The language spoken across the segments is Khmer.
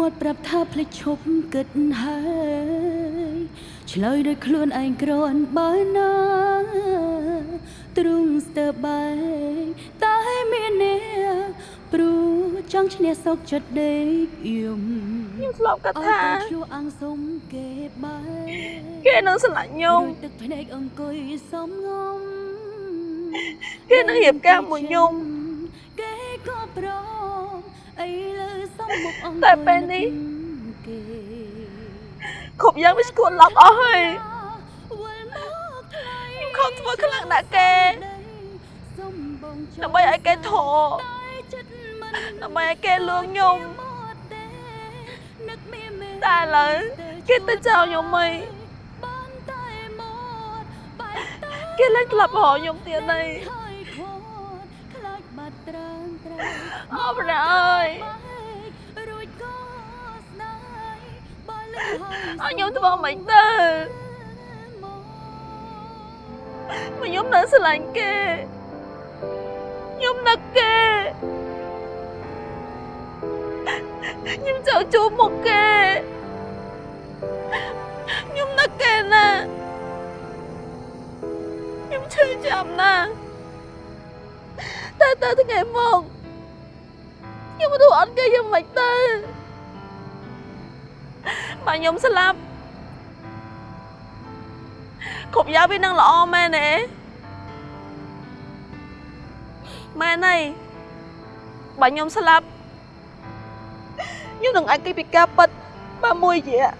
មាត់ប្រាប់ថាភ្លេចឈប់គិតហើយឆ្លើយដោយខ្លួនឯងក្រនបើណាទ្រូងស្ទើបែកតែមានអ្នកព្រោះចង់ឈ្នះសោកចិត្តដេកយំខ្ញុំធ្លាប់គិតអើថាតែឆ្លួអាំងសុំគេបែកគេនឹងស្រឡាញ់ខ្ញុំដូចទឹកភ្នែកអង្គុយសំងំគេនឹងរៀបការមួយខ្ញុំគេក៏ប្រ តែពេលនេះគេគ្រប់យ៉ាងវាស្គួតឡប់អស់ហើយវិលមកថ្លៃខ្ញុំខំធ្វើខ្លាំងណាស់គេសំបងចង់ដើម្បីឲ្យគេធរតែចិត្តមិនដើម្បីឲ្យគេលួងខ្ញុំមកទេនឹកមានមែនតែឥឡូវគេទៅចោលខ្ញុំមិនបានតែមកបែកតើគេឡើងក្លាប់រកខ្ញុំទៀតហើយ រាំត្រែអរព្រះអើយបែករួចក៏ស្ដាយបើលើអរខ្ញុំធ្វើមិនទៅមកខ្ញុំនៅស្រឡាញ់គេ ខ្ញុំនឹកគេខ្ញុំចង់ជួបមុខគេខ្ញុំនឹកគេណាស់ខ្ញុំឈឺចាប់ណាស់តែទៅថ្ងៃមកខ្ញុំមិនรู้អត់គេយ៉ាងម៉េចទៅបើខ្ញុំស្លាប់គ្រប់យ៉ាងវានឹងល្អមែនទេមែនហើយបើខ្ញុំស្លាប់ខ្ញុំនឹងអាចគេពីការប៉ັດបើមួយរយៈ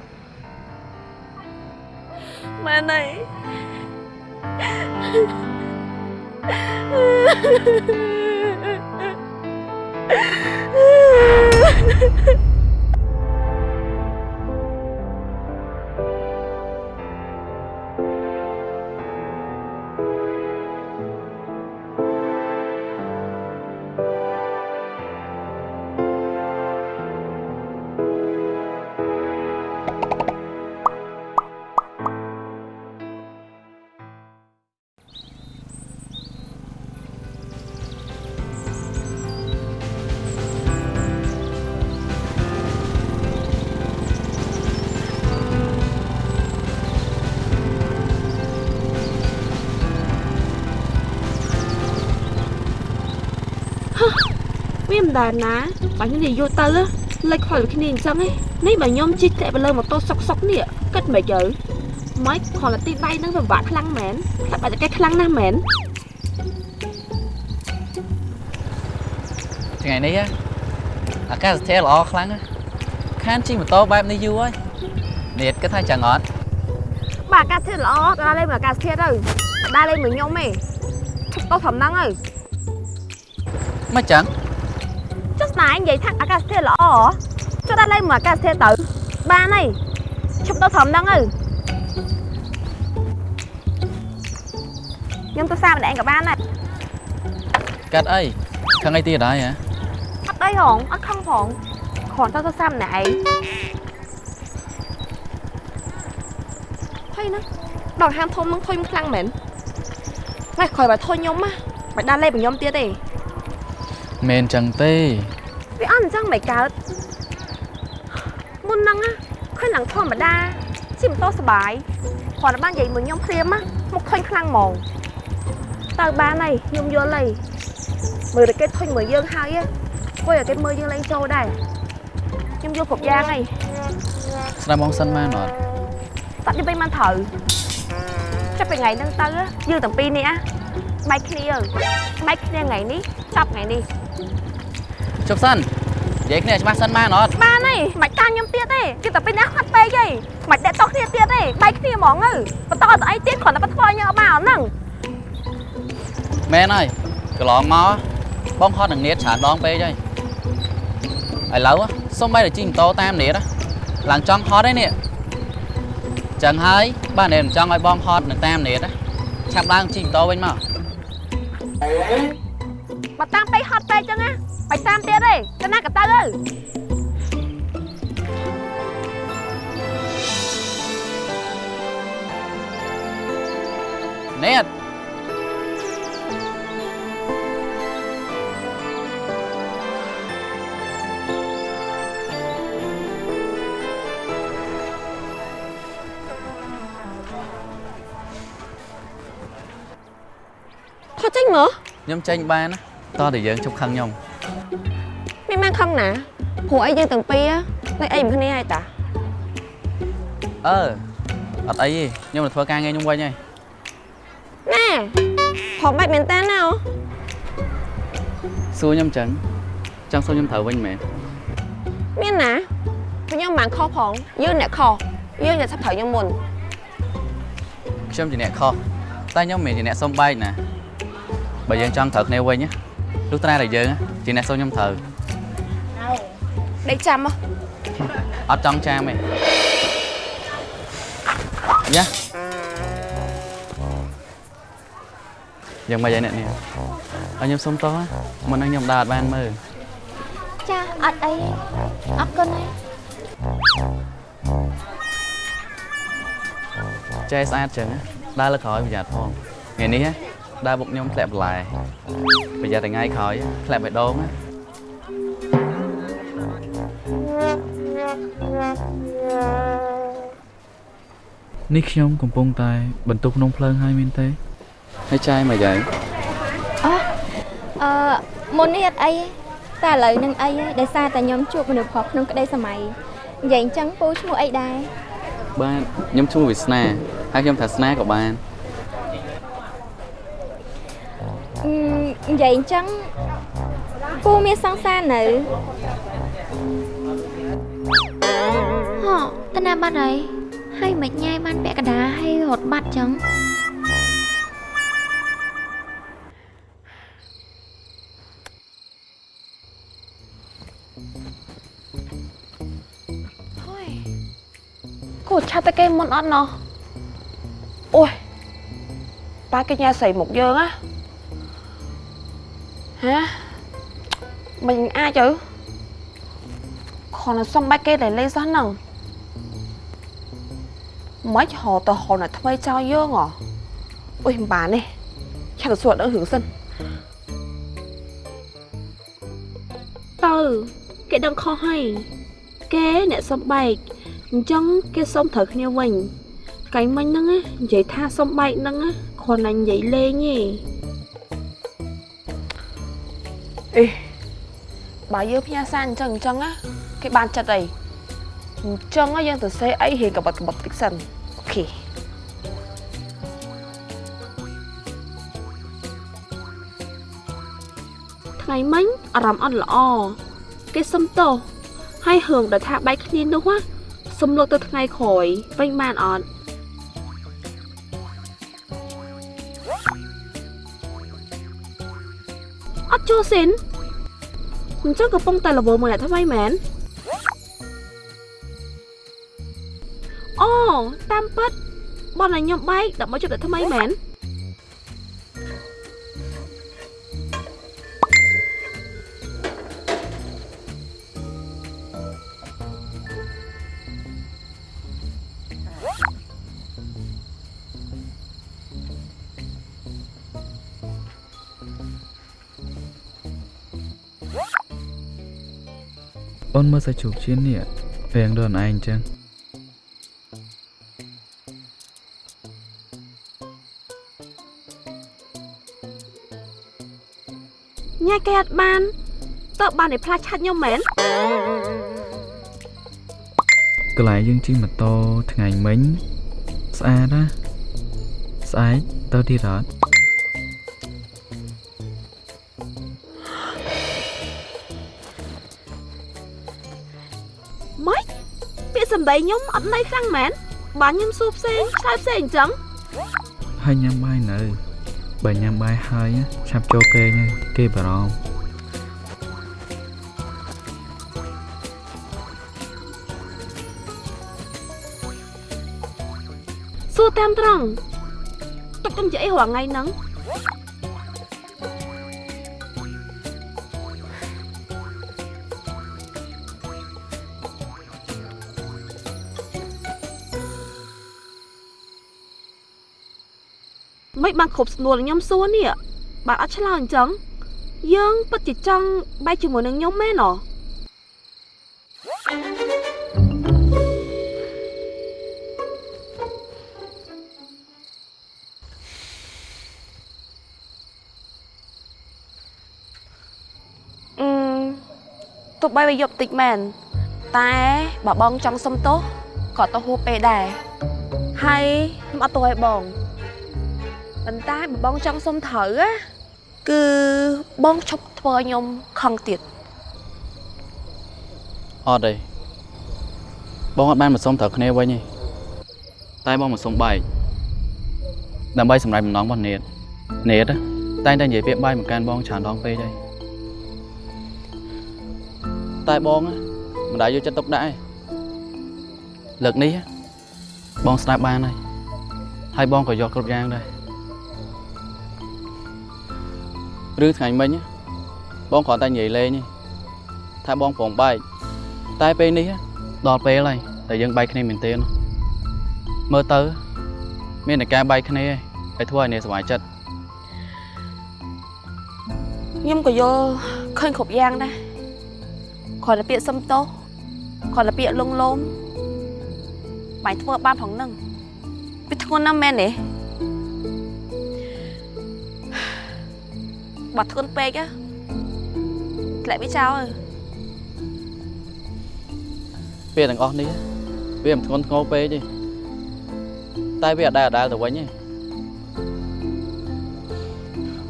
មែនហើយវា ハハハハ。 ដែរណាបើខ្ញុំនិយាយទៅលេចខលគ្នាអញ្ចឹងឯងនេះបើខ្ញុំជិះតែលើម៉ូតូសុកសុកនេះគិតមិនទៅម៉េចខលទីដៃនឹងពិបាកខ្លាំងមែនខ្លាចបាច់តែគេខ្លាំងណាស់មែនថ្ងៃនេះហ៎អាកាសធាតុល្អខ្លាំងណាស់ខានជិះម៉ូតូបែបនេះយូរហើយនេះគិតថា chẳng អត់បាទអាកាសធាតុល្អដល់លេងមកអាកាសធាតុទៅដល់លេងមកខ្ញុំឯងឈប់ទៅត្រឹមហ្នឹងទៅមិនចឹងចុះស្នា ឯងនិយាយថាអាកាសធាតុល្អហ៎ចុះដល់លេងមកអាកាសធាតុទៅបានហើយឈប់ទៅត្រឹមហ្នឹងទៅខ្ញុំទៅសារម្នាក់ឯងក៏បានដែរកាត់អីខឹងអីទៀតហើយហ៎អត់អីហងអត់ខឹងផងគ្រាន់តែទៅសារម្នាក់ឯងហើយណាដល់ហាងធំនឹងធុញខ្លាំងមែនថ្ងៃក្រោយបើធុញខ្ញុំណាមិនដល់លេបខ្ញុំទៀតទេមែនចឹងទេ វាអត់អញ្ចឹងមិនកើតមុនហ្នឹងណាឃើញឡើងធម្មតាជិះម៉ូតូសបាយគ្រាន់តែបាននិយាយមួយខ្ញុំព្រាមណាមកធុញខ្លាំងហ្មងទៅបានហើយខ្ញុំយល់ហើយមើលតែគេធុញមើលយើងហើយគួយឲ្យគេមើលយើងលេងចូលដែរខ្ញុំយល់គ្រប់យ៉ាងហើយស្ដាប់មកសិនបានអត់តាត់នេះវិញមិនត្រូវចាប់ពីថ្ងៃហ្នឹងទៅយើងទាំងពីរនេះណាបែកគ្នាបែកគ្នាថ្ងៃនេះចាប់ថ្ងៃនេះ ជប់សិននិយាយគ្នាច្បាស់សិនបានអត់បានហើយមិនតាមខ្ញុំទៀតទេគឺតែពីនេះខាត់ពេកហីមិនដេកតោះគ្នាទៀតទេបែកគ្នាហ្មងទៅបន្តទៅអីទៀតគ្រាន់តែបន្ថយយើងអត់បានហ្នឹងមែនហើយកន្លងមកបងហត់នឹងនៀតច្រើនដងពេកហើយឥឡូវសុំបែរតែជិះម៉ូតូតាមនៀតឡើងចង់ហត់ឯនេះចឹងហើយបាទនៀតមិនចង់ឲ្យបងហត់នឹងតាមនៀតឆាប់ឡើងជិះម៉ូតូវិញមក បើតាមពេកហត់ពេកចឹងណាបាច់តាមទៀតទេទៅណាក៏ទៅទៅណែតថតចេញមើលខ្ញុំចេញបានណា តោះតែយើងជប់ខឹងខ្ញុំមានបានខឹងណាព្រោះអីយើងទាំងពីរលេចអីមិនគ្នាហើយតាអឺអត់អីទេខ្ញុំទៅធ្វើការងារខ្ញុំវិញហើយណែផងបាច់មែនតើណាអូសួរខ្ញុំចឹងចង់សួរខ្ញុំត្រូវវិញមែនមានណាខ្ញុំមិនបានខុសផងយើងអ្នកខុសយើងអ្នកថាត្រូវខ្ញុំមុនខ្ញុំជាអ្នកខុសតែខ្ញុំមិនមែនជាអ្នកសុំបែកណាបើយើងចង់ត្រូវគ្នាវិញណា លុះត្រាតែយើងជាអ្នកសុំខ្ញុំត្រូវដេកចាំមកអត់ចង់ចាមទេយ៉ាយ៉ាងម៉េចហើយអ្នកនេះឲ្យខ្ញុំសុំតោះមុននឹងខ្ញុំដើរអត់បានមើលចាអត់អីអរគុណហើយចែស្អាតចឹងណាដើរលើក្រោយប្រយ័ត្នផងថ្ងៃនេះណា ដើរបុកខ្ញុំធ្លាក់បន្លែប្រយ័ត្នតែថ្ងៃក្រោយធ្លាក់បេះដូងណានេះខ្ញុំកំពុងតែ បន្ទុកក្នុងភ្លើងហើយមែនទេហើយចាយមកយ៉ាងអឺមុននេះអត់អីទេតែឥឡូវនឹងអីហើយដោយសារតែខ្ញុំជួបមនុស្សប្រុសក្នុងក្តីសម័យនិយាយអញ្ចឹងពូឈ្មោះអីដែរបាទខ្ញុំឈ្មោះវាសនាហើយខ្ញុំថាស្នាក៏បាន អឺ និយាយអញ្ចឹងពូមានសង្សារនៅហ៎តាណាបាត់ហើយហើយមិនញ៉ៃបានពាក់កណ្ដាលហើយរត់បាត់ចឹងគួរឆាត់តែគេមុនអត់ណោះអូយប៉ាគេញ៉ាស្រីមុខយើងណា ហ៎មិនអាចទៅខនសុំបាច់គេតែលេងសោះហ្នឹងមិនហៅទៅហៅណាថ្មីចោលយើងហ៎អូយមិនបានទេឆាត់ទៅសួរដល់រឿងសិនទៅគេដឹងខុសហើយគេអ្នកសំបែកអញ្ចឹងគេសុំត្រូវគ្នាវិញថ្ងៃមិញហ្នឹងណានិយាយថាសុំបែកហ្នឹងណាគ្រាន់តែនិយាយលេងទេ អេបើយើងផ្ញើសារអញ្ចឹងអញ្ចឹងណាគេបានចិត្តអីអញ្ចឹងណាយើងទៅសេអីរៀងកបិតកបិតតិចសិនអូខេថ្ងៃមិញអារម្មណ៍អត់ល្អគេសុំទោសហើយរឿងដែលថាបែកគ្នានោះណាសុំលោកទៅថ្ងៃក្រោយវិញបានអត់ សិនអញ្ចឹងកំពុងតែរវល់មួយអ្នកថ្មីមែនអូតាមពិតបងឲ្យខ្ញុំបែកដើម្បីជួបអ្នកថ្មីមែន អូនមើលសាច់ជ្រូកជៀននេះរៀងដូចឯងចឹងញ៉ែគេអត់បានតើបានតែផ្លាស់ឆាត់ខ្ញុំមែនកន្លែងយើងជិះម៉ូតូថ្ងៃមិញស្អាតណាស្អែកទៅទៀតអត់ ពាក្យសម្ដីខ្ញុំអត់ន័យខ្លាំងមែនបានខ្ញុំសួរផ្សេងឆ្លើយផ្សេងអញ្ចឹងហើយញ៉ាំបាយនៅបើញ៉ាំបាយហើយណាឆាប់ចូលគេងហើយគេបារម្ភសួរតាមត្រង់ទុកខ្ញុំនិយាយអីរាល់ថ្ងៃហ្នឹង បានគ្រប់ស្នួលខ្ញុំសួរនេះបាទអត់ឆ្លើយអញ្ចឹងយើងពិតជាចង់បែកជាមួយនឹងខ្ញុំមែនអ្ហ៎ទោះបីវាយប់តិចមែនតែបើបងចង់សុំទោសក៏ទៅហួសពេលដែរហើយខ្ញុំអត់ទោសឲ្យបង ប៉ុន្តែបើបងចង់សុំត្រូវណាគឺបងឈប់ធ្វើឲ្យខ្ញុំខឹងទៀតអត់ទេបងអត់បានមកសុំត្រូវគ្នាវិញទេតែបងមកសុំបែកដើម្បីសម្រេចបំណងរបស់នេតនេតតែងតែនិយាយពាក្យបាយមកកាន់បងច្រើនដងពេកហើយតែបងមិនដែលយកចិត្តទុកដាក់ទេលើកនេះបងស្ដាប់បានហើយហើយបងក៏យកគ្រប់យ៉ាងដែរ ឬថ្ងៃមិញបងគ្រាន់តែនិយាយលេងទេថាបងព្រមបែកតែពេលនេះដល់ពេលហើយតែយើងបែកគ្នាមែនទេមើលទៅ មានតែការបែកគ្នាឯងធ្វើឲ្យអ្នកសុវ័យចិត្តខ្ញុំក៏យល់ឃើញគ្រប់យ៉ាងដែរគ្រាន់តែពាក្យសុំទោសគ្រាន់តែពាក្យលងលោមបាញ់ធ្វើបានផងហ្នឹងវាធ្ងន់ណាស់មែនទេ បើធ្ងន់ពេក á ធ្លាក់វាចោលហើយពេលទាំងអស់នេះវាមិនធ្ងន់ធ្ងរពេកទេតែវាអដែលអដែលទៅវិញទេ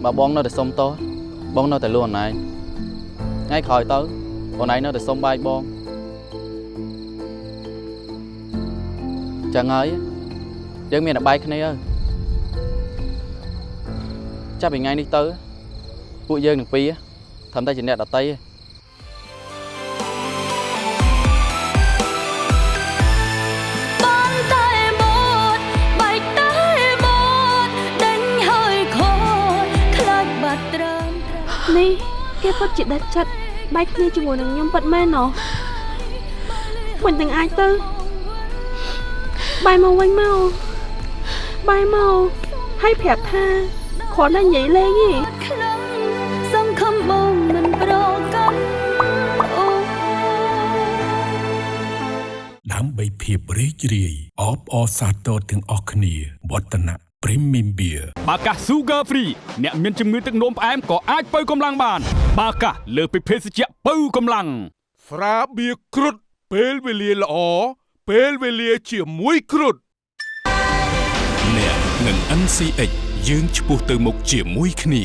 បើបងនៅតែសុំតោះបងនៅតែលួនអនឯងថ្ងៃក្រោយទៅបងឯងនៅតែសុំបាយបងចឹងហើយយើងមានតែបាយគ្នាហើយចាប់ពីថ្ងៃនេះទៅ ពួកយើងទាំងពីរត្រឹមតែជាអ្នកដតីទេបានតែមកបែកតែមកដេញហើយខូចខ្លាចបាត់ត្រើមត្រើមនេះគេពិតជាដាច់ចិត្តបែកគ្នាជាមួយនឹងខ្ញុំពិតមែនណោះមិនទាំងអាចទៅបាយមកវិញមកបាយមកហើយប្រាប់ថាគ្រាន់តែនិយាយលេងទេ ភាពរីករាយអបអរសាទរទាំងអស់គ្នាវឌ្ឍនៈ Premium Beer បាកាស Sugar Free អ្នកមានជំងឺទឹកនោមផ្អែមក៏អាចបើកម្លាំងបាន បាកាសលើសពីភេសជ្ជៈបើកម្លាំងស្រាបៀរគ្រុតពេលវេលាល្អពេលវេលាជាមួយគ្រុតអ្នកនឹង NCX យើងឆ្ពោះទៅមុខជាមួយគ្នា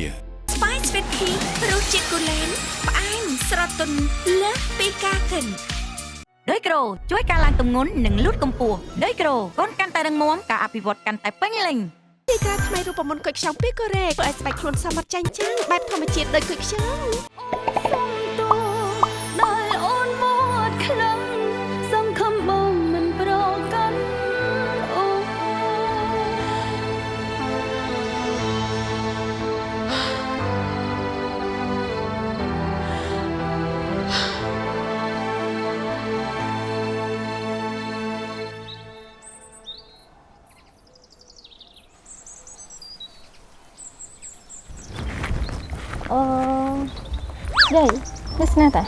ស្បាយស្វីតភីរសជាតិកូឡេនផ្អែមស្រទន់លើសពីការគិន ដោយក្រូជួយការឡើងទម្ងន់និងលូតកម្ពស់ដោយក្រូកូនកាន់តែរឹងមាំការអភិវឌ្ឍកាន់តែពេញលេញទីក្រាថ្មីរូបមន្តគុយខ្ចង់ពីកូរ៉េធ្វើឲ្យស្បែកខ្លួនសមត្ថចាញ់ចាំងបែបធម្មជាតិដូចគុយខ្ចង់ យាយនេះស្នាតា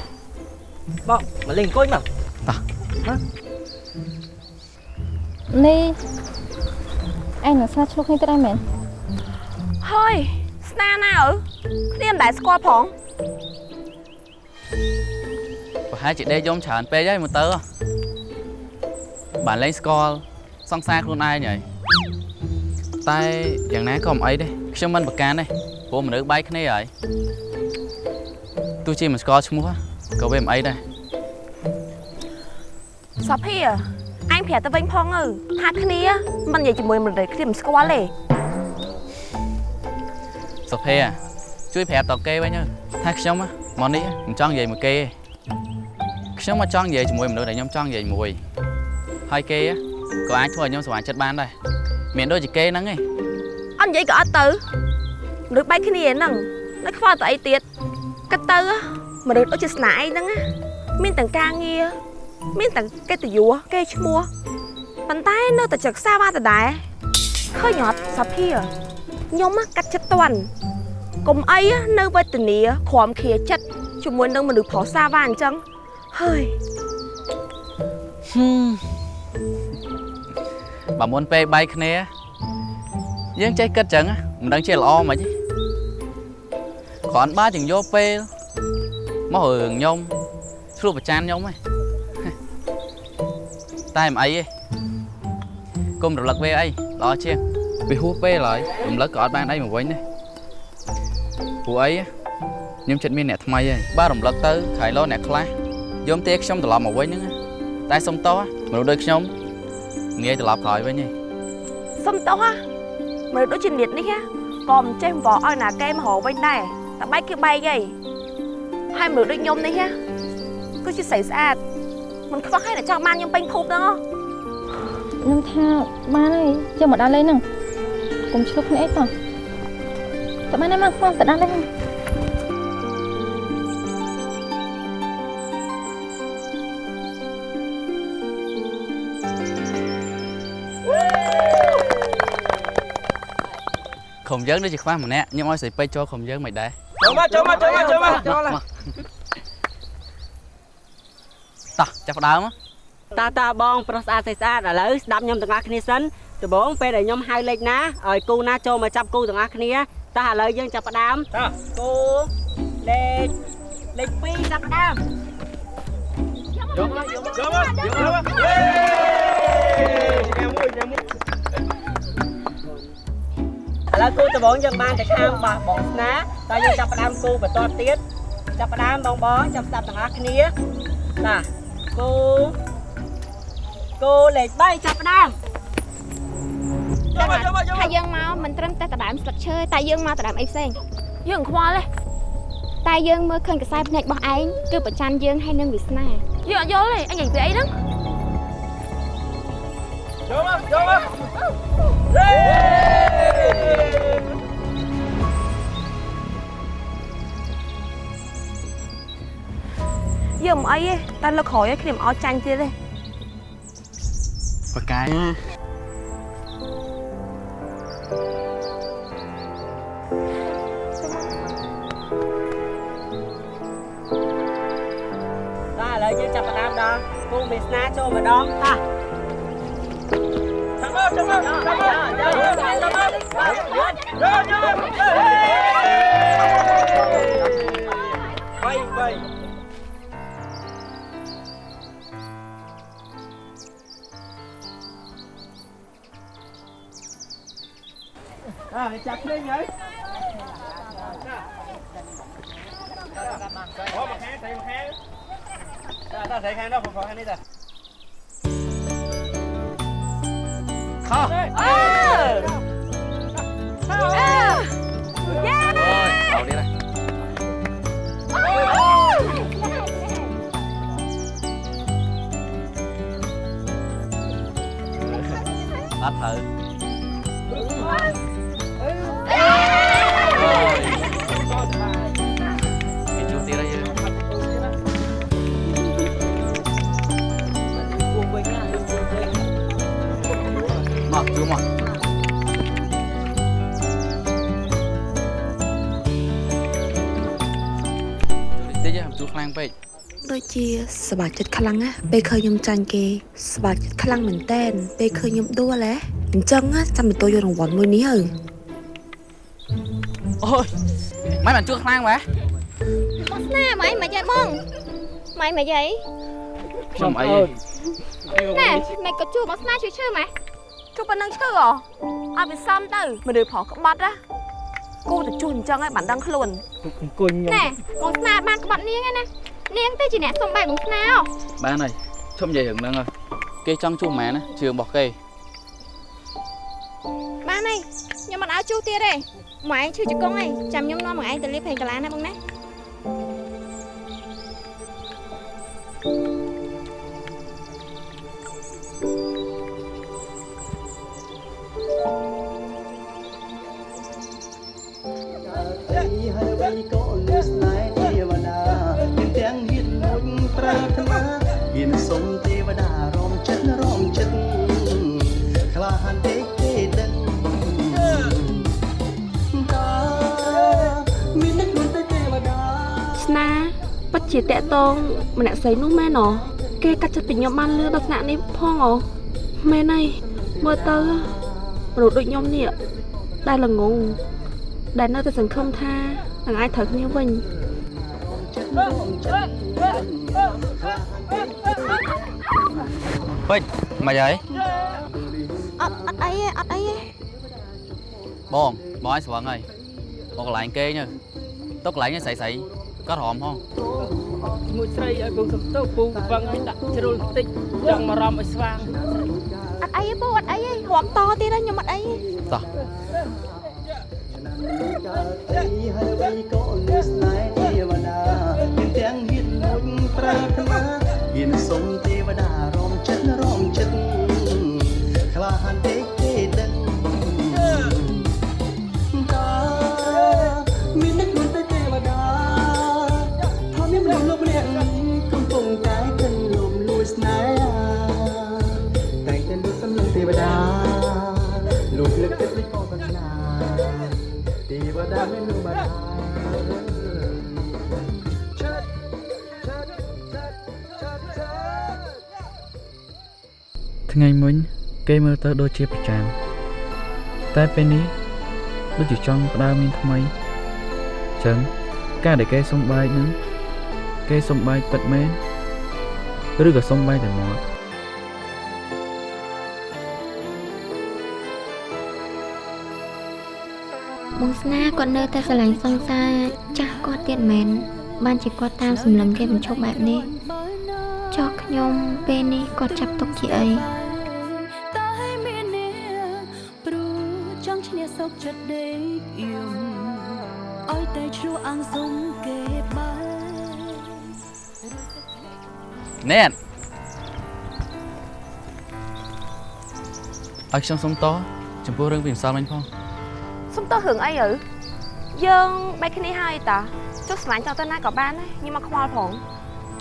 បងមកលេងអង្គុយមកនេះឯងនឹងស្នាឆ្លុះគ្នាទៅដែរមែនហើយស្នាណាអើគ្នាមិនដែលស្គាល់ផងប្រហែលជាដេកយំច្រើនពេកហើយមើលទៅបានលេងស្គាល់សង្សារខ្លួនឯងហើយតែយ៉ាងណាក៏មិនអីដែរខ្ញុំមិនប្រកាន់ទេព្រោះមនុស្សបែកគ្នាហើយ ទោះជាមិនស្គាល់ឈ្មោះក៏វាមិនអីដែរសាភីអញប្រាប់ទៅវិញផងទៅថាគ្នាមិននិយាយជាមួយមនុស្សគ្នាមិនស្គាល់ទេសុភ័ក្រជួយប្រាប់តគេវិញទៅថាខ្ញុំមកនេះមិនចង់និយាយមួយគេទេខ្ញុំមកចង់និយាយជាមួយមនុស្សដែលខ្ញុំចង់និយាយមួយហើយគេក៏អាចធ្វើឲ្យខ្ញុំសប្បាយចិត្តបានដែរមានដូចជាគេហ្នឹងឯងអត់និយាយក៏អត់ទៅមនុស្សបែកគ្នាហ្នឹងនៅខ្វល់ទៅអីទៀត គិតទៅមនុស្សដូចជាស្នាឯងហ្នឹងណាមានទាំងការងារមានទាំងកិត្តិយសគេឈ្មោះប៉ុន្តែនៅតែចឹកសាបានដដែលឃើញអត់សាភីខ្ញុំកាត់ចិត្តតន់កុំអីនៅវេទនាក្រំឃាចិត្តជាមួយនឹងមនុស្សប្រុសសាវ៉ាអញ្ចឹងហើយបើមុនពេលបែកគ្នាយើងចេះគិតចឹងមិនដឹងជាល្អមិនទេ គ្រាន់បើជាងយកពេលមករឿងខ្ញុំឆ្លោះប្រចានខ្ញុំហ៎តែមិនអីទេកុំរលឹកវាអីល្អជាងវាហួសពេលហើយរំលឹកក៏អត់បានអីមកវិញដែរព្រោះអីខ្ញុំចិត្តមានអ្នកថ្មីហើយបើរំលឹកទៅក្រៃលោអ្នកខ្លះយកទេខ្ញុំត្រឡប់មកវិញហ្នឹងតែសុំតោះមនុស្សដូចខ្ញុំងាយត្រឡប់ក្រោយវិញទេសុំទោសហ่ะមើលដូចជានេះនេះហ่ะក៏មិនចេះបោឲ្យណាគេមករកវិញដែរ តែបែកគឺបែកហីហើយមើលដូចខ្ញុំនេះហ่ะគឺជាស្រីស្អាតមិនខ្វះឲ្យអ្នកចង់បានខ្ញុំពេញភពហ្នឹងហ៎ខ្ញុំថាបានហើយយកមកដាក់លេងហ្នឹងកុំឆ្លុះគ្នាអីតោះតែបានហើយមកមកទៅដាក់លេងហ្នឹងក្រុមយើងដូចជាខ្វះម្នាក់ខ្ញុំឲ្យស្រីពេជ្រចូលក្រុមយើងមិនដែរ ចូលមកចូលមកចូលមកចូលមកចូលមកតោះចាប់ផ្ដើមមកតាតាបងប្រុសស្អាតស្អាតស្អាតឥឡូវស្ដាប់ខ្ញុំទាំងអស់គ្នាសិនដំបូងពេលដែលខ្ញុំហៅលេខណាឲ្យគូណាចូលមកចាប់គូទាំងអស់គ្នាតោះឥឡូវយើងចាប់ផ្ដើមតោះគូលេខលេខ2ចាប់ផ្ដើមយកមកយកមកយកមកយកមកយេញ៉ាំមួយញ៉ាំមួយ ឥឡូវគូដំបូងយើងបានតែខាងបោះបងស្នាតើយើងចាប់ផ្ដើមគូបន្តទៀតចាប់ផ្ដើមបងបងចាប់ស្ដាប់ទាំងអស់គ្នាតាគូគូលេខ3ចាប់ផ្ដើមយកមកយកមកយកមកថាយើងមកមិនត្រឹមតែដដើមស្លឹកឈើតែយើងមកដដើមអីផ្សេងយើងខ្វល់ទេតែយើងមើលឃើញកសែភ្នែករបស់ឯងគឺប្រច័នយើងហើយនឹងវាសនាយើងអត់យល់ទេអញនិយាយពីអីហ្នឹងយកមកយកមក អីទេតែលើក្រោយឲ្យខ្ញុំអត់ចាញ់ទៀតទេបកាយតែឥឡូវយើងចាប់ផ្ដើមដល់គូមេស្នាចូលម្ដងតាចាំមកចាំមកចាំមកចាំមកចាំមកយកយក3 3 À, chặt đi vậy. Ủa, mặt hang, thầy mặt hang. Ta, ta thầy hang đó, phòng phòng hang đi ta. Khó. Yeah. Rồi, đầu đi này. Bắt thử. មកជួមកតិចទេជួខ្លាំងពេកដូចជាសប្បាយចិត្តខ្លាំងណាពេលឃើញខ្ញុំចាញ់គេសប្បាយចិត្តខ្លាំងមែនតែនពេលឃើញខ្ញុំដួលហ៎អញ្ចឹងណាចាំទៅយករង្វាន់មួយនេះហើយអូយមិនបានជួខ្លាំងម៉េះបងស្នាម៉ៃមិនយាយបងម៉ៃមិនយាយខ្ញុំអីណែមិនក៏ជួបបងស្នាជួយឈើម៉ែ ជួបប៉ុណ្ណឹងឈឺហ៎អត់វាសមទៅមនុស្សប្រុសក្បត់ណាគូទៅជួសអញ្ចឹងហើយបានដឹងខ្លួនអង្គុយខ្ញុំណែបងស្នាបានក្បត់នាងឯណានាងទៅជាអ្នកសំបែកបងស្នាហ៎បានហើយឈប់និយាយរឿងហ្នឹងហើយគេចង់ជួម៉ែណាជឿរបស់គេបានហើយខ្ញុំមិនឲ្យជួសទៀតទេម៉ែឯងឈឺជង្គង់ហើយចាំខ្ញុំនាំមកឯងទៅលេបពេញកាឡាណាបងណាហើ ជាតកតងម្នាក់ស្រីនោះមែនអគេកាត់ចិត្តពីខ្ញុំបានលឿនដល់ថ្នាក់នេះផងអមែនហើយមើលទៅ មនុស្សដូចខ្ញុំនេះដែលល្ងងដែលនៅតែសង្ឃឹមថានឹងអាចត្រូវគ្នាវិញចិត្តរំចិត្តខ្លាពេកពេជ្រមិនហើយអត់អត់អីទេអត់អីទេបងបងឲ្យស្វឹងហើយមកកន្លែងគេងទៅទៅកន្លែងនេះស្រីស្រីក៏រំផងមួយស្រីឲ្យពងសំទៅពូវឹងឲ្យដាក់ជ្រុលបន្តិចចង់មករំឲ្យស្វាង អត់អីទេពូអត់អីទេរាប់តទៀតហើយខ្ញុំអត់អីទេតោះកើតទីហើយបីក៏លើស្នេហ៍ទេវតាមានទាំងហ៊ានមួយប្រាថ្នាហ៊ានសុំ ទេវតាមានលោកបាតាថ្ងៃមុនគេមើលទៅដូចជាប្រចាំតែពេលនេះដូចជាចង់ផ្ដើមមានថ្មីចឹងការដែលគេសុំបែកហ្នឹងគេសុំបែកពិតមែនឬក៏សុំបែកតែមាត់ បងស្នាគាត់នៅតែស្រឡាញ់សង្សារចាស់គាត់ទៀតមែនបានជាគាត់តាមសម្លឹងគេបញ្ឈប់បែបនេះចោះខ្ញុំពេលនេះគាត់ចាប់ទុកជាអីតែមានអ្នកព្រោះចង់ឈ្នះសុខចិត្តដេកយំឲ្យតែឆ្លោះអាំងសុំគេបានណែនឲ្យខ្ញុំសុំតចំពោះរឿងពីម្សិលមិញផង សុំទោសរឿងអីទៅយើងបែកគ្នាហើយតាចុះស្រឡាញ់តទៅណាក៏បានដែរខ្ញុំមកខ្វល់ផង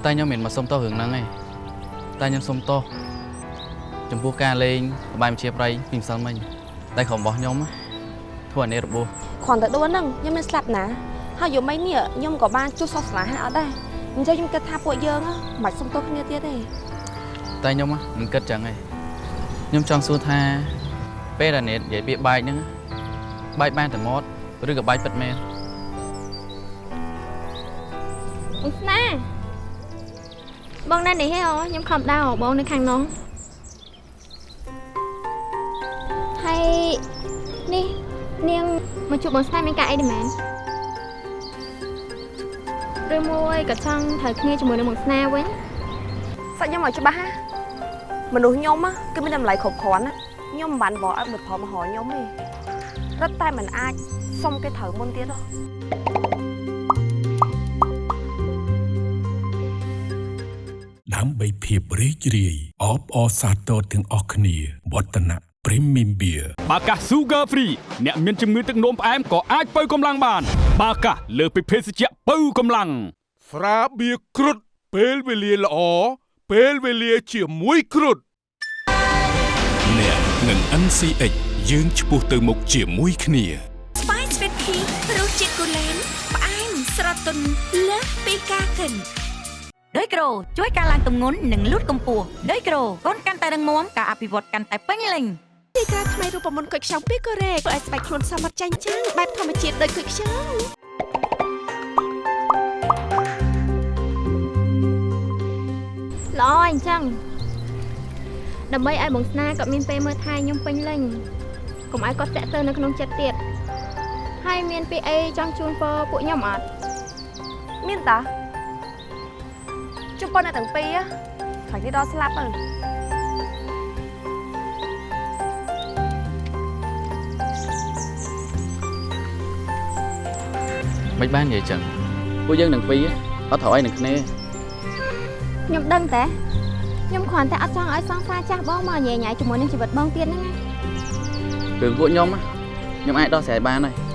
តែខ្ញុំមិនមកសុំតរឿងហ្នឹងទេតែខ្ញុំសុំតចំពោះការលេងលបាយមជាប្រៃពីម្សិលមិញតែក្រុមរបស់ខ្ញុំណាធ្វើឲ្យអ្នករបួសគ្រាន់តែដួលហ្នឹងខ្ញុំមិនស្លាប់ណាហើយយប់មិញនេះខ្ញុំក៏បានជួសសោះស្លាហាអត់ដែរអញ្ចឹងខ្ញុំគិតថាពួកយើងហ៎មិនបាច់សុំទោសគ្នាទៀតទេតែខ្ញុំណាមិនគិតចឹងទេខ្ញុំចង់សួរថាពេលដែលអ្នកនិយាយពាក្យបែកហ្នឹង បែកបានតែមាត់ឬក៏បែកពិតមែនបងស្នាបងនៅនេះហ៎អូខ្ញុំខំដៅបងនៅខាងនោះហើយនេះនាងមកជួបបងស្នាមានការអីដែរមែនឬមួយក៏ចង់ត្រូវគ្នាជាមួយនឹងបងស្នាវិញសាច់ខ្ញុំឲ្យច្បាស់ណាមនុស្សខ្ញុំណាគឺមានតម្លៃគ្រប់គ្រាន់ណាខ្ញុំមិនបានបកឲ្យមិត្តផលមកហៅខ្ញុំទេ រត់តែមិនអាចសុំគេត្រូវមុនទៀតហ៎ដើម្បីភាពរីករាយអបអរសាទរទាំងអស់គ្នាវឌ្ឍនៈ Premium Beer បាកាស Sugar Free អ្នកមានជំងឺទឹកនោមផ្អែមក៏អាចបើកម្លាំងបាន បាកាសលើសពីភេសជ្ជៈបើកម្លាំងស្រាបៀរគ្រុតពេលវេលាល្អពេលវេលាជាមួយគ្រុតអ្នកនឹង NCX យើងឆ្ពោះទៅមុខជាមួយគ្នាស្វាយស្វីតភីរសជាតិគូលែនផ្អែមស្រទន់លើសពីការគិនដោយក្រូជួយការឡើងទម្ងន់និងលូតកម្ពស់ដោយក្រូកូនកាន់តែរឹងមាំការអភិវឌ្ឍកាន់តែពេញលេញទីក្រាថ្មីរូបមន្តគុយខ្ចង់ពីកូរ៉េធ្វើឲ្យស្បែកខ្លួនសមត្ថចាញ់ចាំងបែបធម្មជាតិដូចគុយខ្ចង់ល្អអញ្ចឹងដើម្បីឲ្យបងស្នាគាត់មានពេលមើលថែខ្ញុំពេញលេញ កុំឲ្យគាត់តាក់ទើនៅក្នុងចិត្តទៀតហើយមានពាក្យអីចង់ជូនពរពួកខ្ញុំអត់មានតាជុំប៉ុនអ្នកទាំងពីរហ៎ខាងនេះដល់ស្លាប់ទៅមិនបាននិយាយចឹងពួកយើងនឹងពីរអត់ត្រូវអីនឹងគ្នាខ្ញុំដឹងតែខ្ញុំគ្រាន់តែអត់ចង់ឲ្យសង្សារចាស់បងមកញ៉ែញ៉ៃជាមួយនឹងជីវិតបងទៀតហ្នឹងណា រឿងពួកខ្ញុំណាខ្ញុំអា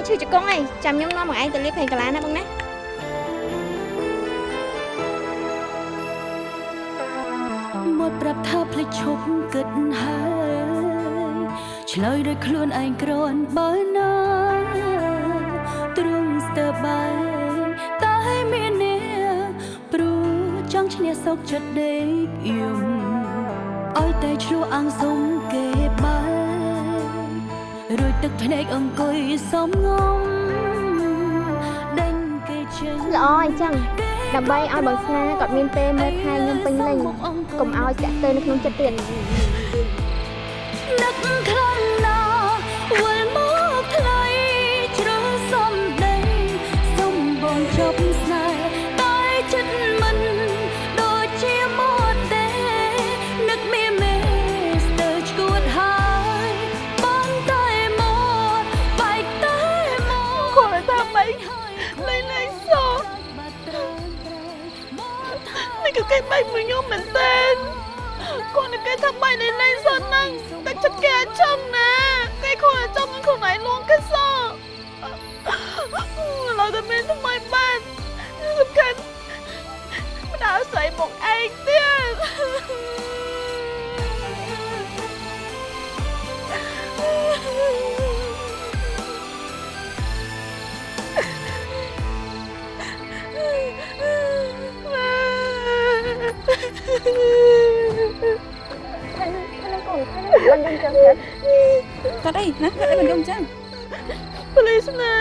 ងឈឺជង្គង់អីចាំខ្ញុំនាំមកឯងទៅលេបភេងកាឡាណាបងណាមាត់ប្រាប់ថាភ្លេចឈប់គិតហើយឆ្លើយដោយខ្លួនឯងគ្រាន់បើណាទ្រង់ស្ទើរបាយតែមានអ្នកព្រោះចង់ឈ្នះសោកចិត្តដេកយំឲ្យតែឆ្លោះអាំងសុំគេបាយ រួចទឹកភ្នែកអង្គុយសំងំដេញគេចេញល្អអញ្ចឹងដើម្បីឲ្យបងស្នាគាត់មានពេលមើលថែខ្ញុំពេញលេញកុំឲ្យចាក់ទៅនៅក្នុងចិត្តទៀតនឹកខ្លាំងណាស់វិលមក គឺគេបែកមួយខ្ញុំមែនតើគាត់នឹងគេថាបែកលេងលេងសោកហ្នឹងតែចិត្តគេអាចចំណាគេគាត់អាចចំនឹងខ្លួនឯងលងគេសោកឡើយតែមានថ្មីបានសំខាន់មិនដល់ស្អីមកឯងទៀត មិនដឹងចឹងទេគាត់អីណាគាត់អីមិនយំចឹងប៉ូលីសណា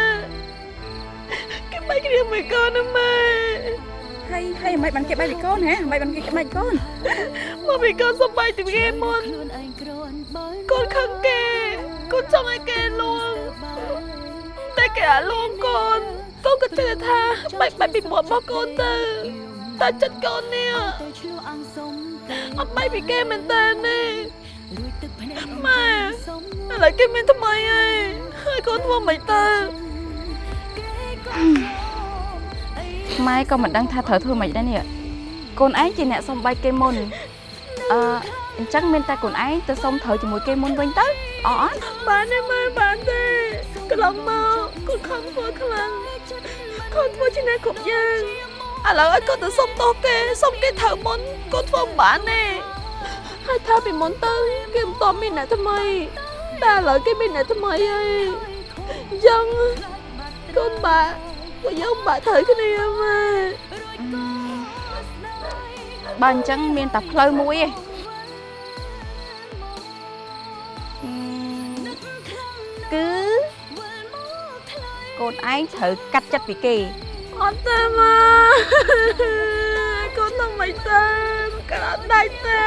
គេបែកគ្នាមួយកូនណាម៉ែហើយហើយមិនបានគេបែកពីកូនហ៎មិនបានគេបែកកូនមកពីកូនសុំបែកពីគេមុនកូនខឹងគេកូនចង់ឲ្យគេលួងតែគេអាលួងកូនកូនក៏ជឿថាបែកបែកពីមាត់របស់កូនទៅ តែចិត្តកូននេះអត់បែកពីគេមែនតើនេះម៉ែឥឡូវគេមានថ្មីហើយហើយកូនធ្វើមិនទៅម៉ែក៏មិនដឹងថាត្រូវធ្វើម៉េចដែរនេះកូនឯងជាអ្នកសុំបែកគេមុនអឺអញ្ចឹងមានតែកូនឯងទៅសុំត្រូវជាមួយគេមុនវិញទៅអត់អត់បានទេម៉ែបានទេកន្លងមកកូនខំធ្វើខ្លាំងកូនធ្វើជាអ្នកគ្រប់យ៉ាង ឥឡូវឲ្យកូនទៅសុំទោសគេសុំគេត្រូវមុនកូនធ្វើមិនបានទេហើយថាពីមុនទៅគេមិនតន់មានអ្នកថ្មីតែឥឡូវគេមានអ្នកថ្មីហើយអញ្ចឹងកូនបាក់ពួកយើងបាក់ត្រូវគ្នាម៉ែបើអញ្ចឹងមានតែផ្លូវមួយឯងគឺកូនឯងត្រូវកាត់ចិត្តពីគេ អត់ទេម៉ែកូនទៅមិនទៅក៏អត់ដាច់ទេ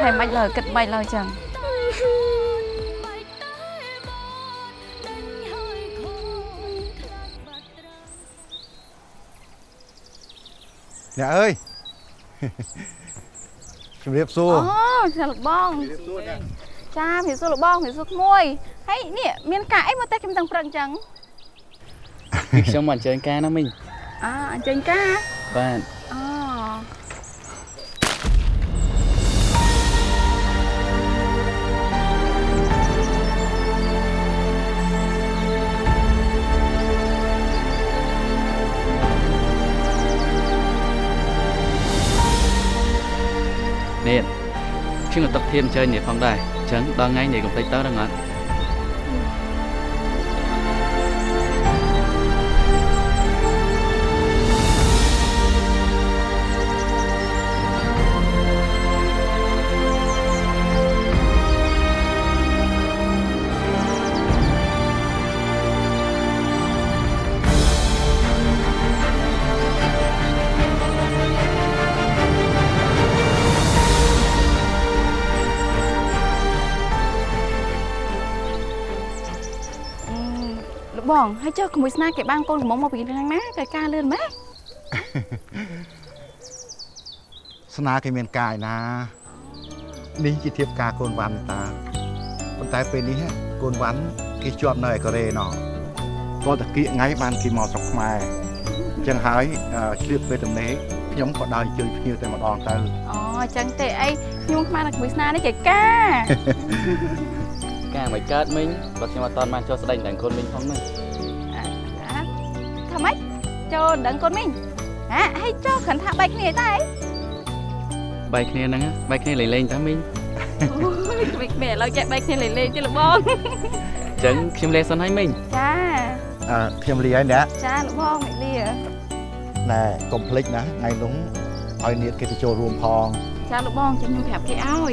ហើយមិនឡើយគិតមិនឡើយចឹងអ្នកអើយជំរាបសួរអូចាលោកបងចាពីសួរលោកបងពីសួរក្មួយ ហើយនេះមានការអីមកតែខ្ញុំទាំងព្រឹកអញ្ចឹងខ្ញុំមកអញ្ជើញការណាមីងអើអញ្ចឹងការបាទអូនេះខ្ញុំក៏ទឹកធៀមអញ្ជើញនេះផងដែរអញ្ចឹងដល់ថ្ងៃនេះកុំភ្លេចទៅដល់អត់ លោកបងហើយចុះក្មួយស្នាគេបានកូនកំមុំមកពីខាងណាតែការលឿនម៉េចស្នាគេមានកាយណានេះជាធៀបការកូនវ៉ាន់តាប៉ុន្តែពេលនេះកូនវ៉ាន់គេជាប់នៅឯកូរ៉េណោះតតគៀកថ្ងៃបានគេមកស្រុកខ្មែរអញ្ចឹងហើយអឺឆ្លៀតពេលទំនេរខ្ញុំក៏ដើរអញ្ជើញភ្ញៀវតែម្ដងទៅអូអញ្ចឹងទេអីខ្ញុំខ្មៅនឹងក្មួយស្នានេះចេះការការមិនកើតមិញបើខ្ញុំអត់តាន់បានចុះស្ដែងដល់កូនមិញផងហ្នឹង ថាម៉េចចូលដឹងកូនមីងហ่าហើយចូលគ្រាន់ថាបែកគ្នាតែបែកគ្នាហ្នឹងណាបែកគ្នាលេងលេងតាមិញអូយក្មេងៗឥឡូវចេះបែកគ្នាលេងលេងទេលោកបងអញ្ចឹងខ្ញុំលេងសិនហើយមិញចាអឺខ្ញុំលីហើយអ្នកចាលោកបងអ្នកលាណែកុំភ្លេចណាថ្ងៃនោះឲ្យនាងគេទៅចូលរួមផងចាលោកបងចាំខ្ញុំប្រាប់គេឲ្យ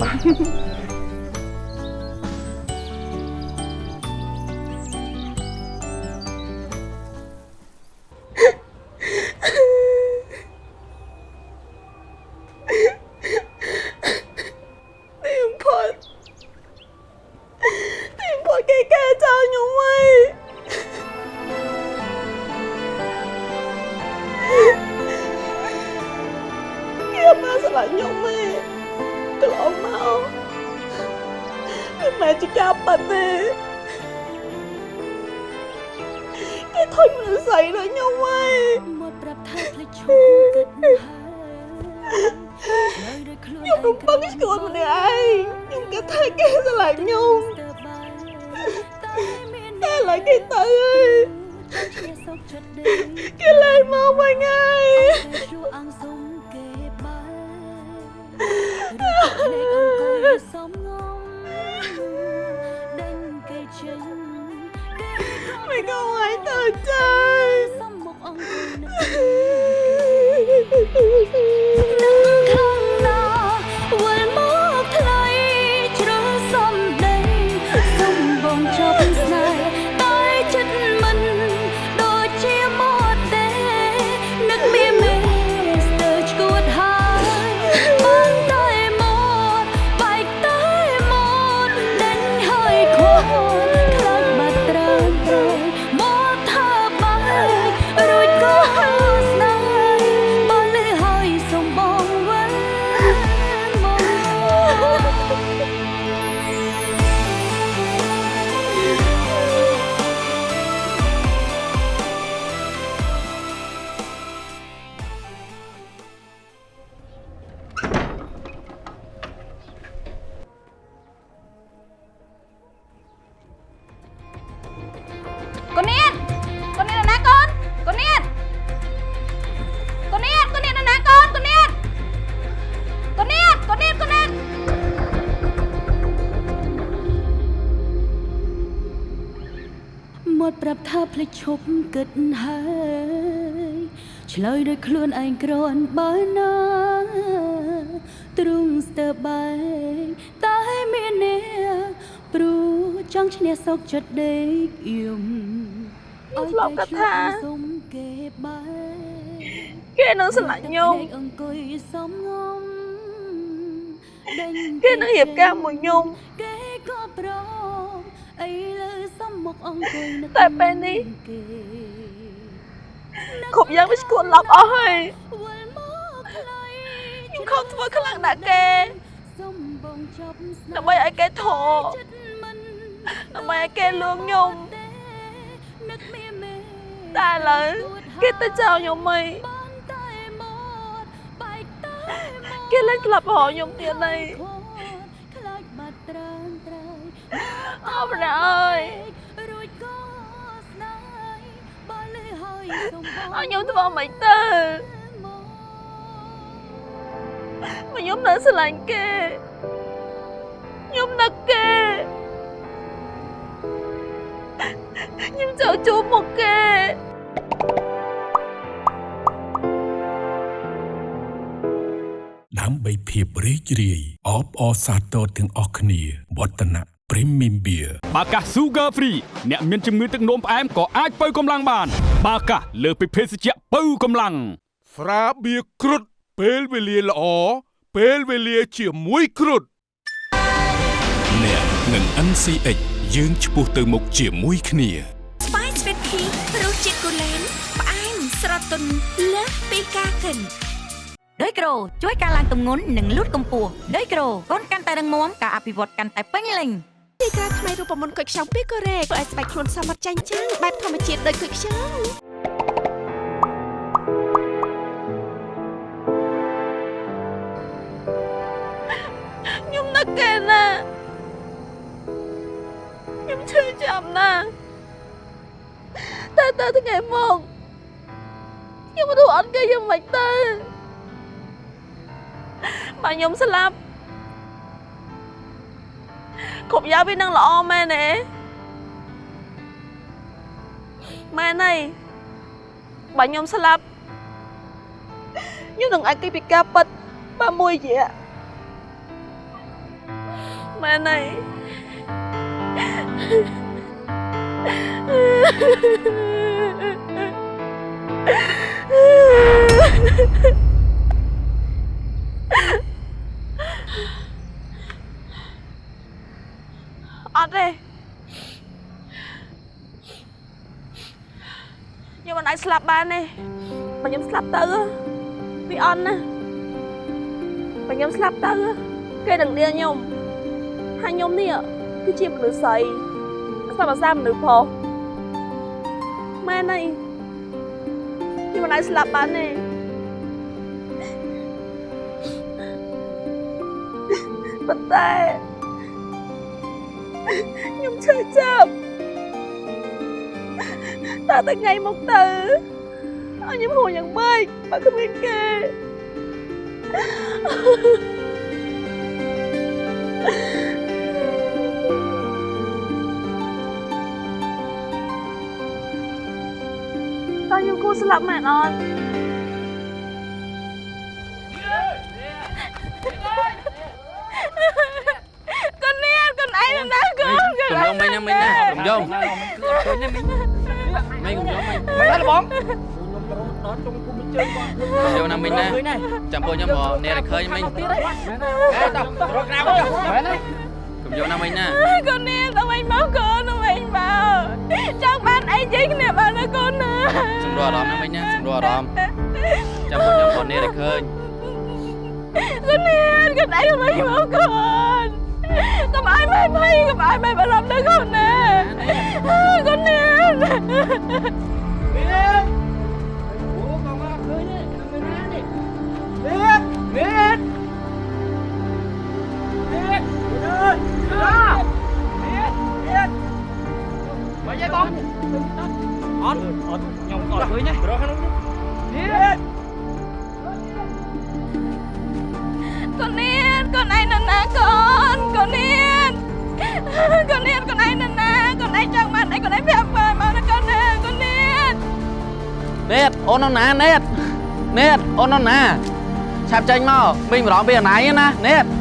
ឆ្លើយដោយខ្លួនខ្ញុំរំពឹងស្គួតម្នាក់ឯងខ្ញុំគិតថាគេស្រ លេចឈប់គិតហើយឆ្លើយដោយខ្លួនឯងក្រនបើណាទ្រុងស្ទើបែកតែមានអ្នកព្រោះចង់ឈ្នះសោកចិត្តដេកយំខ្ញុំធ្លាប់គិតថាសុំគេបែកគេនឹងស្រឡាញ់ខ្ញុំអង្គុយសំងំដេញគេនឹងរៀបការមួយខ្ញុំគេក៏ប្រមអីលើសំ មុខអង្គុយនឹកតែពេលនេះគ្រប់យ៉ាងវាស្គួតឡប់អស់ហើយខ្ញុំខំធ្វើខ្លាំងណាស់គេដើម្បីឲ្យគេធរដើម្បីឲ្យគេលួងខ្ញុំតែឥឡូវគេទៅចោលខ្ញុំហីគេលែងក្លាប់រកខ្ញុំទៀតហើយអរព្រះអើយ ឲ្យខ្ញុំធ្វើមិនទៅមកខ្ញុំនៅស្រឡាញ់គេខ្ញុំនឹកគេខ្ញុំចង់ជួបមុខគេដើម្បីភាពរីករាយអបអរសាទរទាំងអស់គ្នាវឌ្ឍនៈ Premium Beer បាកាស Sugar Free អ្នកមានជំងឺទឹកនោមផ្អែមក៏អាចបើកម្លាំងបាន បាកាសលើសពីភេសជ្ជៈបើកម្លាំងស្រាបៀរគ្រុតពេលវេលាល្អពេលវេលាជាមួយគ្រុតអ្នកនឹង NCX យើងឆ្ពោះទៅមុខជាមួយគ្នាស្វាយស្វីតភីរសជាតិគូលែនផ្អែមស្រទន់លើសពីការកិនដោយក្រូជួយការឡើងទម្ងន់និងលូតកម្ពស់ដោយក្រូកូនកាន់តែរឹងមាំការអភិវឌ្ឍកាន់តែពេញលេញ ទីក្រាថ្មីរូបមន្តគុយខ្ចង់ពីកូរ៉េធ្វើឲ្យស្បែកខ្លួនសមត្ថចាញ់ចាំងបែបធម្មជាតិដូចគុយខ្ចង់ខ្ញុំនឹកគេណាណាតែទៅថ្ងៃមកខ្ញុំមិនรู้អត់គេយ៉ាងម៉េចទៅបើខ្ញុំស្លាប់ គ្រប់យ៉ាងវានឹងល្អមែនទេម៉ែណៃបើខ្ញុំស្លាប់ខ្ញុំនឹងអាចគេពីការប៉ັດបើមួយរយៈម៉ែណៃអត់ទេខ្ញុំមិនអាច ស្លាប់បានទេបើខ្ញុំស្លាប់ទៅវាអន់ណាបើខ្ញុំស្លាប់ទៅគេនឹងលាខ្ញុំហើយខ្ញុំនេះគឺជាមនុស្សស្រីស្ដាប់ភាសាមនុស្សផងម៉ែណៃខ្ញុំមិនអាចស្លាប់បានទេប៉ុន្តែខ្ញុំឈឺចាប់ តើតែថ្ងៃមកទៅឲ្យខ្ញុំហួរយ៉ាងម៉េចបើគ្មាន មិនហើយបងកុំយំណាមិញណាចាំពួកខ្ញុំមកអ្នកតែឃើញមិញអេតោះរកក្រៅទៅមែនហើយកុំយំណាមិញណាកូននេះទៅវិញមកកូនទៅវិញមកចង់បានអីជ័យគ្នាបានណាកូនណាសម្រួលអារម្មណ៍ណាមិញណាសម្រួលអារម្មណ៍ចាំពួកខ្ញុំមកអ្នកតែឃើញកូននេះកូនឯងទៅវិញមកកូនកុំឲ្យម៉ែភ័យកុំឲ្យម៉ែបារម្ភដល់កូនណាកូននេះមាន មានមានមានអើយមានមានមកយាយបងអត់អត់ខ្ញុំអត់ឃើញទេរកក្នុងនេះមានកូននេះកូនឯងនៅណាកូនកូននេះកូននេះកូ នឯងនៅណាកូនឯងចង់បានអីកូនឯងប្រាប់ម៉ែមកណាកូនណាកូននេះណេតអូននៅណាណេតណេតអូន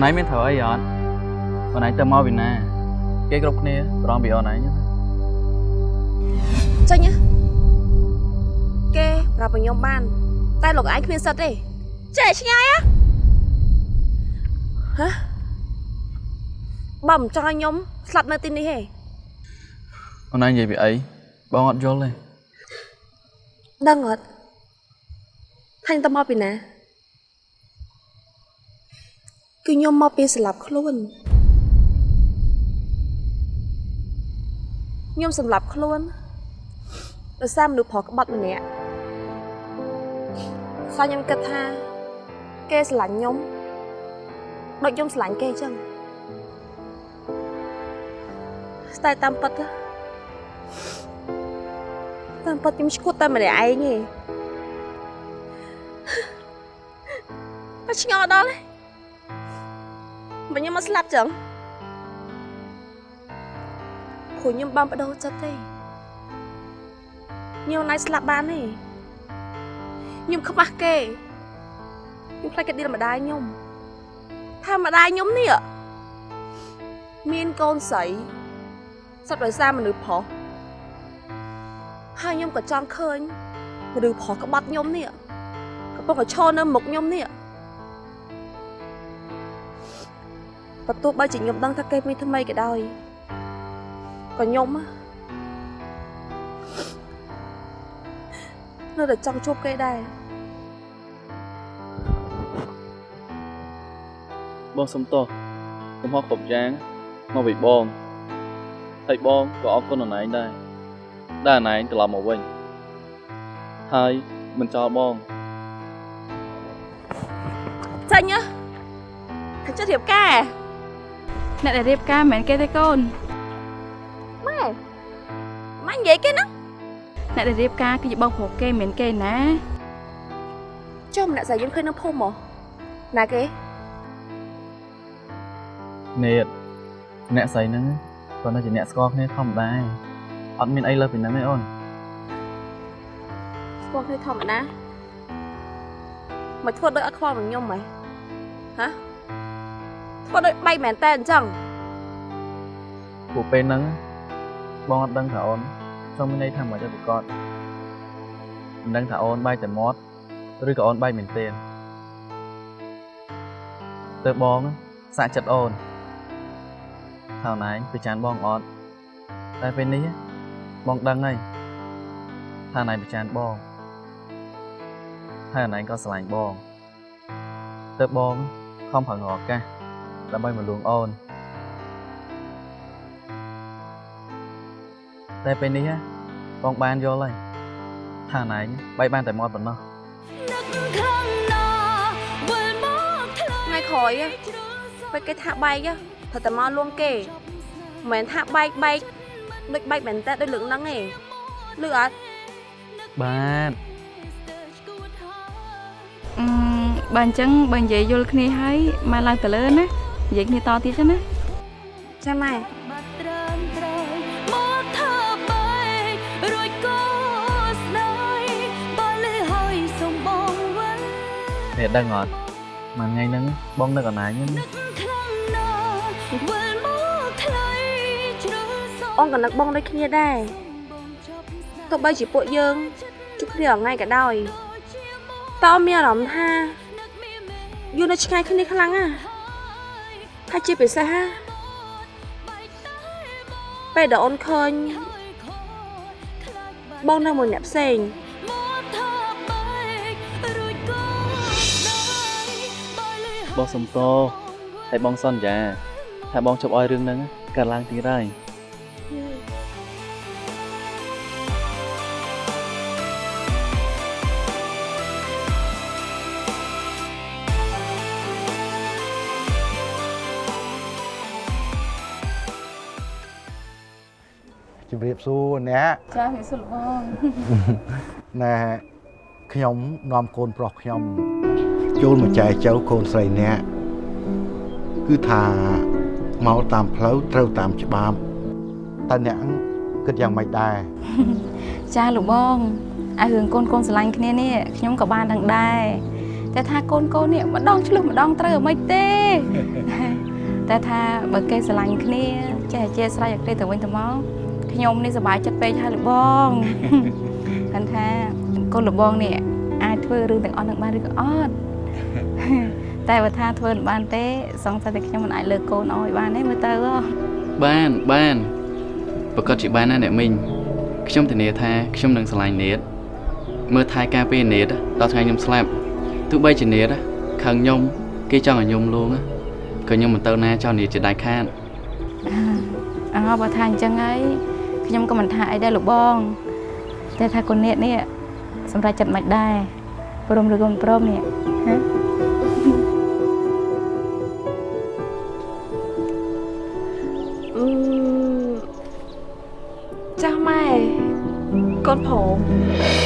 Con ấy miếng thở ấy rồi Con ấy tao mau vì nè Cái group này Rong bị ồn ấy nhá ចេញណាគេប្រាប់ឲ្យខ្ញុំបាន តែលោកឯងគ្មានសិទ្ធទេចេះឆ្ងាយហ៎ហ៎បើមិនចង់ឲ្យខ្ញុំស្លាប់នៅទីនេះទេ Con ấy vậy bị ấy Bao ngọt vô lên ដឹងអត់ថាញ់ទៅមកពីណា គឺខ្ញុំមកពីស្លាប់ខ្លួនខ្ញុំសម្លាប់ខ្លួនដោយសារមនុស្សប្រុសក្បត់ម្នាក់សារខ្ញុំគិតថា គេស្រឡាញ់ខ្ញុំដូចខ្ញុំស្រឡាញ់គេអញ្ចឹងតែតាមពិតណាតាមពិតខ្ញុំឈួតតែម្នាក់ឯងទេតែឆ្ងល់ដល់ហើ យបើខ្ញុំមកស្លាប់ចឹងព្រោះខ្ញុំបានបដូរចិត្តទេខ្ញុំណៃស្លាប់បានទេខ្ញុំខ្មាស់គេខ្ញុំខ្លាចគេឌីលម្ដាយខ្ញុំថាម្ដាយខ្ញុំនេះមានកូនស្រីសុទ្ធដោយសារមនុស្សប្រុសហើយខ្ញុំក៏ចង់ឃើញឬប្រុសក្បត់ខ្ញុំនេះកំពុងតែឈរនៅមុខខ្ញុំនេះ បើទោះបីជាខ្ញុំដឹងថាគេមានថ្មីក៏ដោយក៏ខ្ញុំណានៅតែចង់ជួបគេដែរបងសុំទោសកំហុសគ្រប់យ៉ាងមកពីបងហើយបងក៏អរគុណអនឯងដែរដែលអនឯងត្រឡប់មកវិញហើយមិនចោលបងចាញ់ណាថាចិត្តរៀបការ អ្នកដែលរៀបការមិនមែនគេទេកូនម៉ែម៉ែនិយាយគេណាអ្នកដែលរៀបការគឺជាបងប្រុសគេមិនមែនគេណាចុះម្នាក់ស្រីយើងឃើញនៅភូមិហ៎ណាគេនេតអ្នកស្រីហ្នឹងគាត់នៅជាអ្នកស្គាល់គ្នាធម្មតាអត់មានអីលើសពីហ្នឹងទេអូនស្គាល់គ្នាធម្មតាមកធ្វើដូចអត់ខ្វល់នឹងខ្ញុំហ៎ហ៎ ធ្វើដូចបែកមែនតើអញ្ចឹងពួកពេលហ្នឹងបងអត់ដឹងថាអូនចង់មានន័យថាមិនអីប្រកបមិនដឹងថាអូនបែកតែមាត់ឬក៏អូនបែកមែនទេទៅបងសាក់ចិត្តអូនថាណែងប្រច័នបងអត់តែពេលនេះបងដឹងហើយថាណែងប្រច័នបងហើយណែងក៏ស្រឡាញ់បងទៅបងខំប្រឹងរកឱកាស ដើម្បីមកលួងអូនតែពេលនេះបងបានយល់ហើយថាណែងបែកបានតែមាត់ប៉ុណ្ណោះថ្ងៃក្រោយពេលគេថាបែកត្រូវតែមកលួងគេមិនមែនថាបែកបែកដូចបែកមែនតើដូចលើកហ្នឹងទេលឺអត់បាទអឺបើអញ្ចឹងបើនិយាយយល់គ្នាហើយមកឡើងទៅលើណា និយាយគ្នាតទៀតចឹងណាចាំម៉ែមកធ្វើបែករួចក៏ស្ដាយបើលឺហើយសុំបងវិញនេះដឹងអត់មួយថ្ងៃហ្នឹងបងនឹកអនឡាញហ្នឹងវិលមកថ្លៃជ្រៅសអូនក៏នឹកបងដូចគ្នាដែរទោះបីជាពួកយើងជួបគ្នារាល់ថ្ងៃក៏ដោយតើអូនមានអារម្មណ៍ថាយូរនៅឆ្ងាយគ្នាខ្លាំងណាស់ ហើយជាពិសេសណាពេលដែលអូនឃើញបងនៅមួយអ្នកផ្សេងបងសុំតោហើយបងសន្យាថាបងជប់ឲ្យរឿងហ្នឹងកើតឡើងទៀតហើយ សួរអ្នកចាវាសុលបងណែខ្ញុំនាំកូនប្រុសខ្ញុំចូលមកចែចៅកូនស្រីអ្នកគឺថាមកតាមផ្លូវត្រូវតាមច្បាប់តើអ្នកគិតយ៉ាងម៉េចដែរចាលោកបងអារឿងកូនកូនស្រឡាញ់គ្នានេះខ្ញុំក៏បានដឹងដែរតែថាកូនកូននេះម្ដងឆ្លុះម្ដងត្រូវអ្មិនទេតែថាបើគេស្រឡាញ់គ្នាចេះអធិស្ឋានឲ្យគ្នាទៅវិញទៅមក ខ្ញុំនេះសប្បាយចិត្តពេកហើយលោកបងគាត់ថាកូនលោកបងនេះអាចធ្វើរឿងទាំងអស់នឹងបានឬក៏អត់តែបើថាធ្វើមិនបានទេសង្ស័យតែខ្ញុំមិនអាចលើកកូនឲ្យបានទេមើលទៅហ៎បានបានប្រកាសជាបានណាអ្នកមីងខ្ញុំធានាថាខ្ញុំនឹងឆ្លាញ់នេតមើលថែការពេលនេតដល់ថ្ងៃខ្ញុំស្លាប់ទោះបីជានេតខឹងខ្ញុំគេចង់ឲ្យខ្ញុំលួងក៏ខ្ញុំមិនទៅណាចោលនេតជាដាច់ខាតអើបើថាអញ្ចឹងហើយ ខ្ញុំក៏មិនថាអីដែរលោកបងតែថាកូននេះនេះសម្រាប់ចិត្តមិនដែរព្រមឬក៏មិនព្រមនេះហ៎អឺចាស់ម៉ែកូនព្រម